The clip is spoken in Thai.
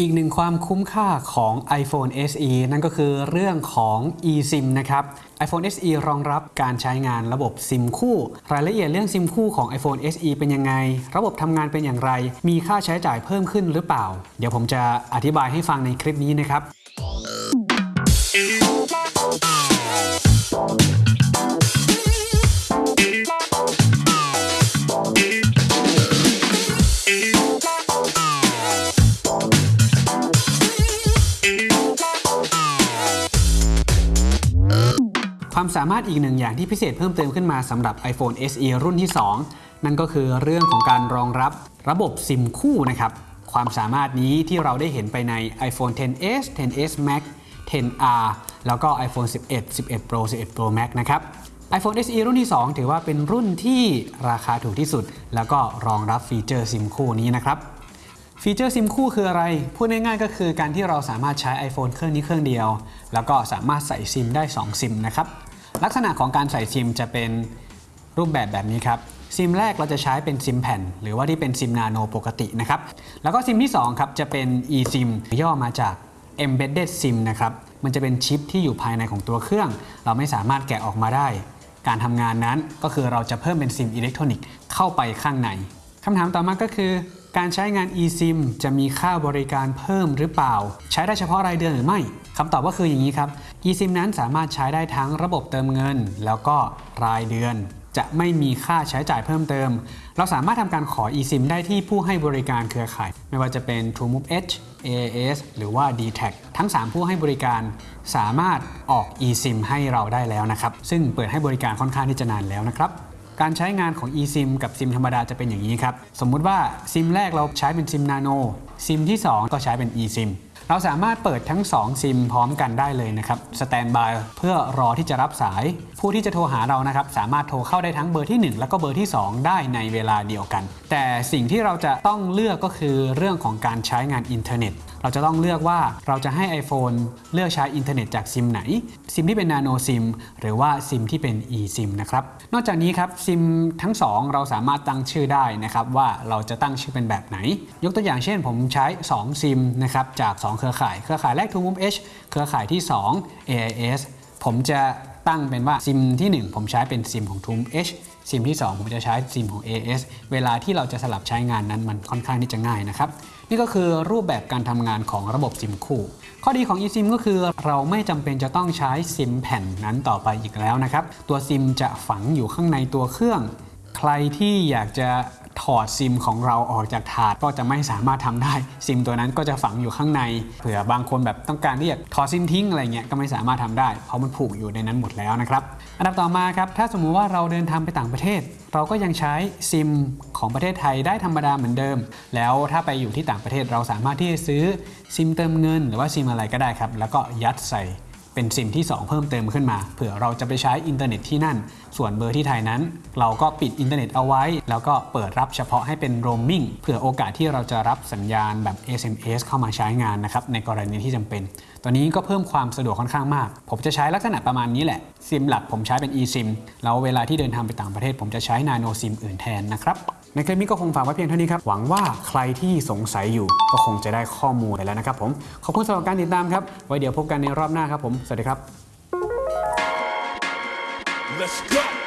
อีกหนึ่งความคุ้มค่าของ iPhone SE นั่นก็คือเรื่องของ eSIM นะครับ iPhone SE รองรับการใช้งานระบบซิมคู่ รายละเอียดเรื่องซิมคู่ของ iPhone SE เป็นยังไง ระบบทำงานเป็นอย่างไร มีค่าใช้จ่ายเพิ่มขึ้นหรือเปล่า เดี๋ยวผมจะอธิบายให้ฟังในคลิปนี้นะครับ ความสามารถอีกหนึ่งอย่างที่พิเศษเพิ่มเติมขึ้นมาสำหรับ iPhone SE รุ่นที่ 2 นั่นก็คือเรื่องของการรองรับระบบซิมคู่นะครับความสามารถนี้ที่เราได้เห็นไปใน iPhone 10s 10s Max 10R แล้วก็ iPhone 11 11 Pro 11 Pro Max นะครับ iPhone SE รุ่นที่ 2 ถือว่าเป็นรุ่นที่ราคาถูกที่สุด แล้วก็รองรับฟีเจอร์ซิมคู่นี้นะครับ ฟีเจอร์ซิมคู่คืออะไร พูดง่ายๆก็คือการที่เราสามารถใช้ iPhone เครื่องนี้เครื่องเดียว แล้วก็สามารถใส่ซิมได้ 2 ซิมนะครับ ลักษณะของการใส่ซิมจะเป็นรูปแบบแบบนี้ครับซิมแรกเราจะใช้เป็นซิมแผ่น หรือว่าที่เป็นซิมนาโนปกตินะครับแล้วก็ซิมที่2ครับจะเป็น eSIM ย่อมาจาก Embedded SIM นะครับมันจะเป็นชิปที่อยู่ภายในของตัวเครื่อง เราไม่สามารถแกะออกมาได้ การทำงานนั้นก็คือเราจะเพิ่มเป็นซิมอิเล็กทรอนิกส์เข้าไปข้างในคำถามต่อมาก็คือ การใช้งาน eSIM จะมีค่าบริการเพิ่มหรือเปล่า ใช้ได้เฉพาะรายเดือนหรือไม่คำตอบก็คืออย่างนี้ครับ eSIM นั้นสามารถใช้ได้ทั้งระบบเติมเงิน แล้วก็รายเดือน จะไม่มีค่าใช้จ่ายเพิ่มเติม เราสามารถทำการขอ eSIM ได้ที่ผู้ให้บริการเครือข่าย ไม่ว่าจะเป็น TrueMove H AAS หรือว่า d t a c ทั้ง 3 ผู้ให้บริการสามารถออก eSIM ให้เราได้แล้วนะครับ ซึ่งเปิดให้บริการค่อนข้างที่จะนานแล้วนะครับ การใช้งานของ eSIM กับซิมธรรมดาจะเป็นอย่างนี้ครับ สมมุติว่าซิมแรกเราใช้เป็นซิมนาโนซิมที่ 2 ก็ใช้เป็น eSIM เราสามารถเปิดทั้ง 2 ซิมพร้อมกันได้เลยนะครับ standby เพื่อรอที่จะรับสาย ผู้ที่จะโทรหาเรานะครับ สามารถโทรเข้าได้ทั้งเบอร์ที่ 1 แล้วก็เบอร์ที่ 2 ได้ในเวลาเดียวกัน แต่สิ่งที่เราจะต้องเลือกก็คือเรื่องของการใช้งานอินเทอร์เน็ต เราจะต้องเลือกว่าเราจะให้ iPhone เลือกใช้อินเทอร์เน็ตจากซิมไหน ซิมที่เป็น Nano SIM หรือว่าซิมที่เป็น eSIM นะครับ นอกจากนี้ครับซิมทั้ง 2 เราสามารถตั้งชื่อได้นะครับว่าเราจะตั้งชื่อเป็นแบบไหน ยกตัวอย่างเช่น ผมใช้ 2 ซิมนะครับจาก 2 เครือข่าย เครือข่ายแรก TrueMove H เครือข่ายที่ 2 AIS ผมจะตั้งเป็นว่าซิมที่ 1 ผมใช้เป็นซิมของ TrueMove H ซิมที่ 2 ผมจะใช้ซิมของ AS เวลาที่เราจะสลับใช้งานนั้นมันค่อนข้างที่จะง่ายนะครับ นี่ก็คือรูปแบบการทำงานของระบบซิมคู่ ข้อดีของ eSIM ก็คือเราไม่จำเป็นจะต้องใช้ซิมแผ่นนั้นต่อไปอีกแล้วนะครับ ตัวซิมจะฝังอยู่ข้างในตัวเครื่อง ใครที่อยากจะ ถอดซิมของเราออกจากถาดก็จะไม่สามารถทำได้ ซิมตัวนั้นก็จะฝังอยู่ข้างในเผื่อบางคนแบบต้องการที่จะถอดซิมทิ้งอะไรเงี้ยก็ไม่สามารถทำได้ เพราะมันผูกอยู่ในนั้นหมดแล้วนะครับอันดับต่อมาครับถ้าสมมุติว่าเราเดินทางไปต่างประเทศ เราก็ยังใช้ซิมของประเทศไทยได้ธรรมดาเหมือนเดิม แล้วถ้าไปอยู่ที่ต่างประเทศเราสามารถที่จะซื้อซิมเติมเงิน หรือว่าซิมอะไรก็ได้ครับแล้วก็ยัดใส่ เป็นซิมที่ 2 เพิ่มเติมขึ้นมา เผื่อเราจะไปใช้อินเทอร์เน็ตที่นั่น ส่วนเบอร์ที่ไทยนั้น เราก็ปิดอินเทอร์เน็ตเอาไว้ แล้วก็เปิดรับเฉพาะให้เป็นโรมมิ่งเผื่อโอกาสที่เราจะรับสัญญาณแบบ SMS เข้ามาใช้งานนะครับในกรณีที่จำเป็นตัวนี้ก็เพิ่มความสะดวกค่อนข้างมาก ผมจะใช้ลักษณะประมาณนี้แหละซิมหลักผมใช้เป็น eSIM แล้วเวลาที่เดินทางไปต่างประเทศ ผมจะใช้ Nano SIM อื่นแทนนะครับ ในคลิปนี้ก็คงฝากไว้เพียงเท่านี้ครับ หวังว่าใครที่สงสัยอยู่ก็คงจะได้ข้อมูลไปแล้วนะครับผม ขอบคุณสำหรับการติดตามครับ ไว้เดี๋ยวพบกันในรอบหน้าครับผม สวัสดีครับ Let's go.